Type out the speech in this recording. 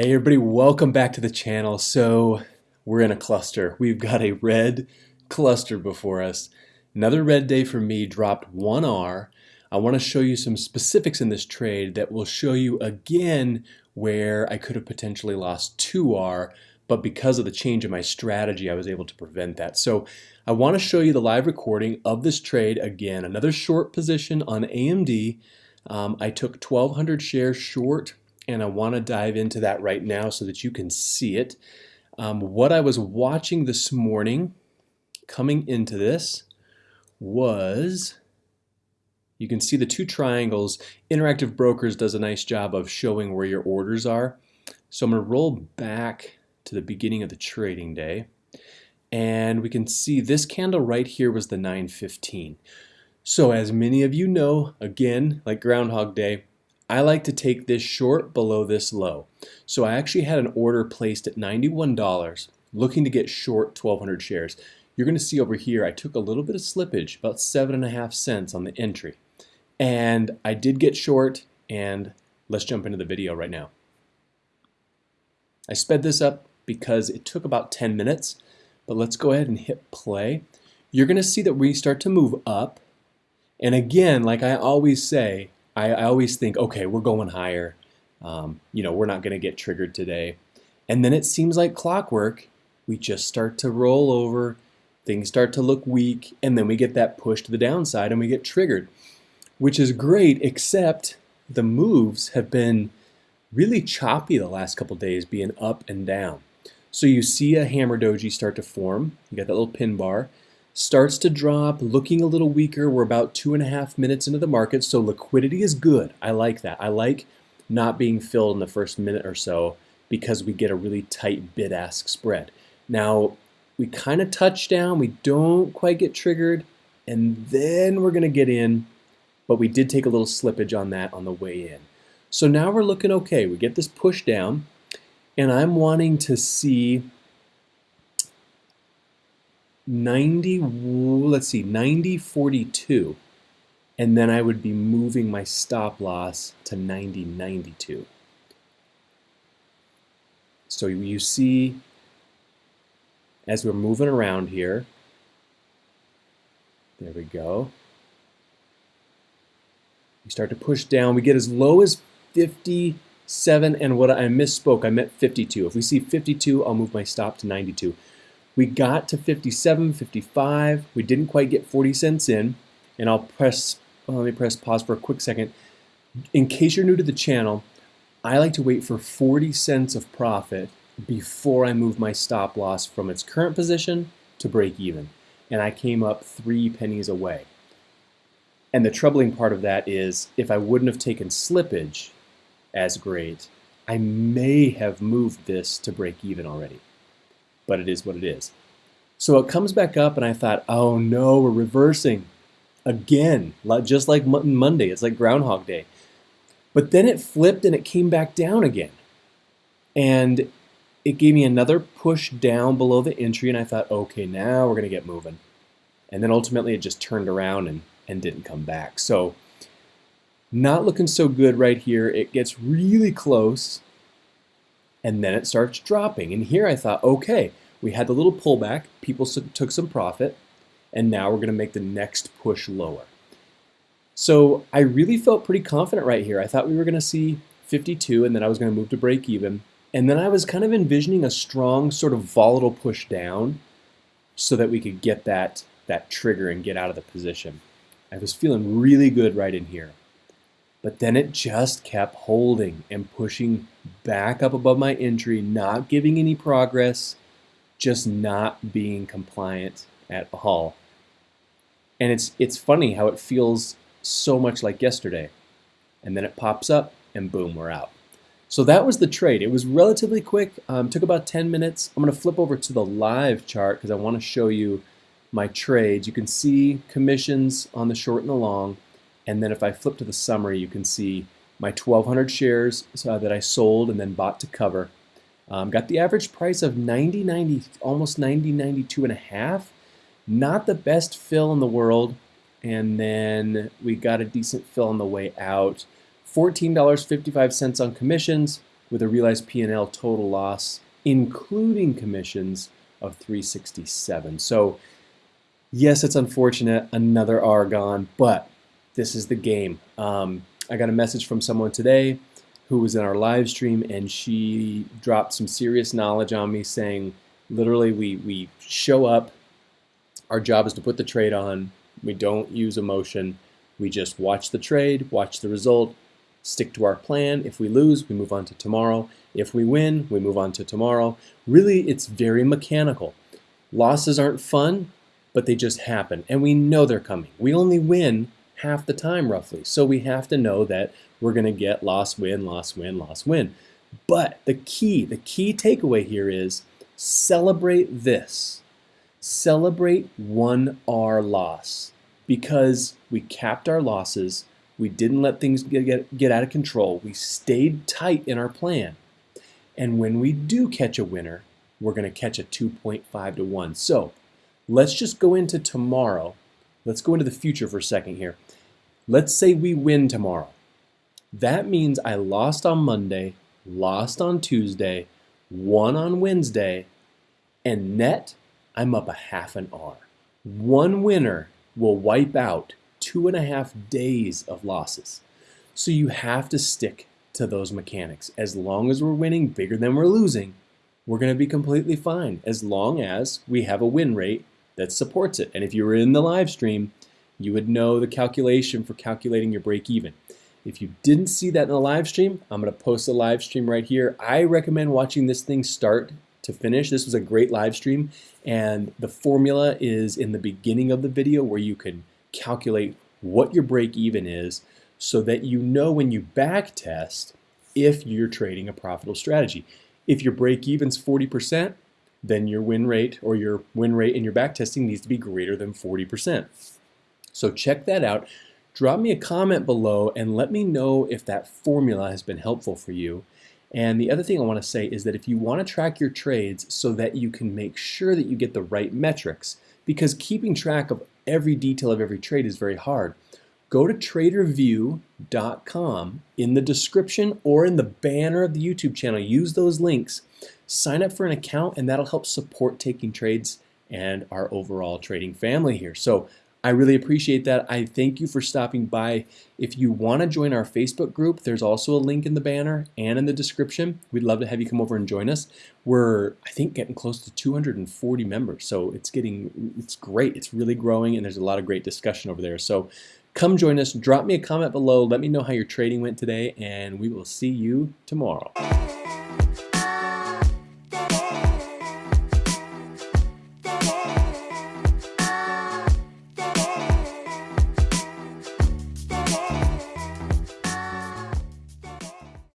Hey everybody, welcome back to the channel. So we're in a cluster. We've got a red cluster before us. Another red day for me, dropped 1R. I want to show you some specifics in this trade that will show you again where I could have potentially lost 2R, but because of the change in my strategy, I was able to prevent that. So I want to show you the live recording of this trade again. Another short position on AMD. Um, I took 1,200 shares short and I want to dive into that right now so that you can see it. Um, what I was watching this morning coming into this was you can see the two triangles. Interactive Brokers does a nice job of showing where your orders are. So I'm going to roll back to the beginning of the trading day and we can see this candle right here was the 915. So as many of you know, again, like Groundhog Day, I like to take this short below this low. So I actually had an order placed at $91 looking to get short 1200 shares. You're going to see over here I took a little bit of slippage, about seven and a half cents on the entry. And I did get short and let's jump into the video right now. I sped this up because it took about 10 minutes, but let's go ahead and hit play. You're going to see that we start to move up. And again, like I always say, I, I always think, okay, we're going higher. Um, you know, we're not going to get triggered today. And then it seems like clockwork. We just start to roll over. Things start to look weak. And then we get that push to the downside and we get triggered, which is great, except the moves have been really choppy the last couple days, being up and down. So you see a hammer doji start to form. You got that little pin bar starts to drop, looking a little weaker. We're about two and a half minutes into the market, so liquidity is good. I like that. I like not being filled in the first minute or so because we get a really tight bid-ask spread. Now, we kind of touch down, we don't quite get triggered, and then we're gonna get in, but we did take a little slippage on that on the way in. So now we're looking okay. We get this push down, and I'm wanting to see 90, let's see, 90, 42. And then I would be moving my stop loss to 90.92. So you see, as we're moving around here, there we go. We start to push down. We get as low as 57, and what I misspoke, I meant 52. If we see 52, I'll move my stop to 92. We got to 57, 55. We didn't quite get 40 cents in. And I'll press, well, let me press pause for a quick second. In case you're new to the channel, I like to wait for 40 cents of profit before I move my stop loss from its current position to break even. And I came up three pennies away. And the troubling part of that is if I wouldn't have taken slippage as great, I may have moved this to break even already but it is what it is. So it comes back up and I thought, oh no, we're reversing again, just like Monday. It's like Groundhog Day. But then it flipped and it came back down again. And it gave me another push down below the entry and I thought, okay, now we're gonna get moving. And then ultimately it just turned around and, and didn't come back. So not looking so good right here. It gets really close and then it starts dropping. And here I thought, okay, we had the little pullback, people took some profit, and now we're going to make the next push lower. So I really felt pretty confident right here. I thought we were going to see 52 and then I was going to move to break even. And then I was kind of envisioning a strong sort of volatile push down so that we could get that, that trigger and get out of the position. I was feeling really good right in here. But then it just kept holding and pushing back up above my entry, not giving any progress, just not being compliant at all. And it's it's funny how it feels so much like yesterday. And then it pops up and boom, we're out. So that was the trade. It was relatively quick, um, took about 10 minutes. I'm gonna flip over to the live chart because I wanna show you my trades. You can see commissions on the short and the long. And then if I flip to the summary, you can see my 1,200 shares uh, that I sold and then bought to cover. Um, got the average price of 90, 90, almost 90, 92 and a half. Not the best fill in the world. And then we got a decent fill on the way out. $14.55 on commissions. with a realized P&L total loss, including commissions, of 367. So yes, it's unfortunate, another R gone, but this is the game. Um, I got a message from someone today who was in our live stream and she dropped some serious knowledge on me saying literally we, we show up, our job is to put the trade on, we don't use emotion, we just watch the trade, watch the result, stick to our plan. If we lose, we move on to tomorrow. If we win, we move on to tomorrow. Really, it's very mechanical. Losses aren't fun, but they just happen, and we know they're coming. We only win half the time, roughly, so we have to know that we're going to get loss, win, loss, win, loss, win. But the key, the key takeaway here is celebrate this. Celebrate one R loss because we capped our losses we didn't let things get, get, get out of control. We stayed tight in our plan. And when we do catch a winner, we're going to catch a 2.5 to 1. So let's just go into tomorrow. Let's go into the future for a second here. Let's say we win tomorrow. That means I lost on Monday, lost on Tuesday, won on Wednesday, and net, I'm up a half an R. One winner will wipe out two and a half days of losses. So you have to stick to those mechanics. As long as we're winning bigger than we're losing, we're going to be completely fine as long as we have a win rate that supports it. And if you were in the live stream, you would know the calculation for calculating your break even. If you didn't see that in the live stream, I'm going to post a live stream right here. I recommend watching this thing start to finish. This was a great live stream and the formula is in the beginning of the video where you can calculate what your break even is so that you know when you back test if you're trading a profitable strategy. If your break even's 40%, then your win rate or your win rate in your back testing needs to be greater than 40%. So check that out. Drop me a comment below and let me know if that formula has been helpful for you. And the other thing I want to say is that if you want to track your trades so that you can make sure that you get the right metrics, because keeping track of every detail of every trade is very hard. Go to tradervue.com in the description or in the banner of the YouTube channel. Use those links. Sign up for an account and that'll help support taking trades and our overall trading family here. So I really appreciate that. I thank you for stopping by. If you want to join our Facebook group, there's also a link in the banner and in the description. We'd love to have you come over and join us. We're, I think, getting close to 240 members, so it's getting, it's great. It's really growing, and there's a lot of great discussion over there. So come join us. Drop me a comment below. Let me know how your trading went today, and we will see you tomorrow.